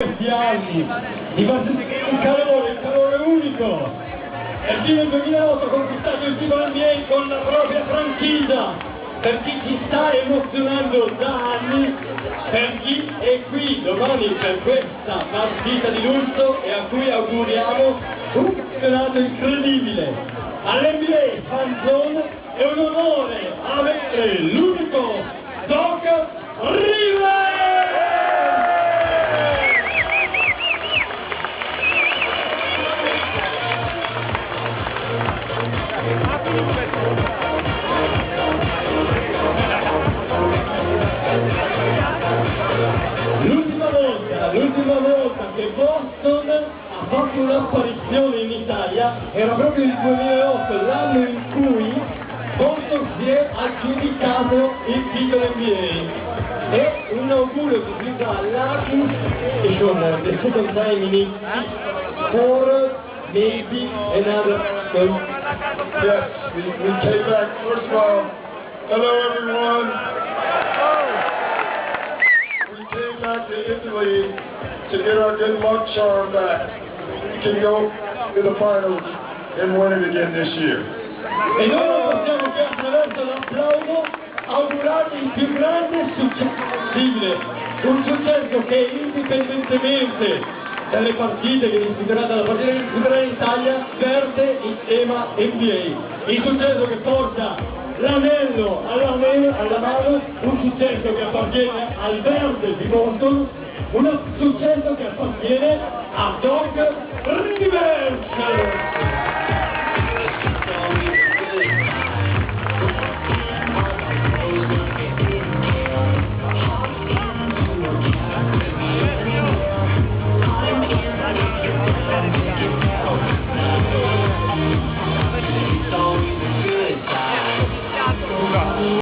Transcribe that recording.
questi anni, di un calore, un calore unico. E il team 2008 ha conquistato il titolo NBA con la propria franchigia, per chi ci sta emozionando da anni, per chi è qui domani per questa partita di lutto e a cui auguriamo un campionato incredibile. All'NBA Fan Zone è un onore avere l'unico Doc Rivers! L'ultima volta, l'ultima volta che Boston ha fatto un'apparizione in Italia era proprio il 2008, l'anno in cui Boston si è aggiudicato il titolo NBA. E un augurio così da Larkin e con the second time in for maybe another one. Yes, we, we came back. First of all, hello everyone. We came back to Italy to get our good luck charm back. We can go to the finals and win it again this year. Noi possiamo che attraverso l'applauso il più grande successo possibile, un successo che indipendentemente dalle partite che disputerà, dalla partita che disputerà in Italia, verte il tema NBA. Il successo che porta l'anello alla, alla mano, un successo che appartiene al verde di Boston, un successo che appartiene a Doc Rivers.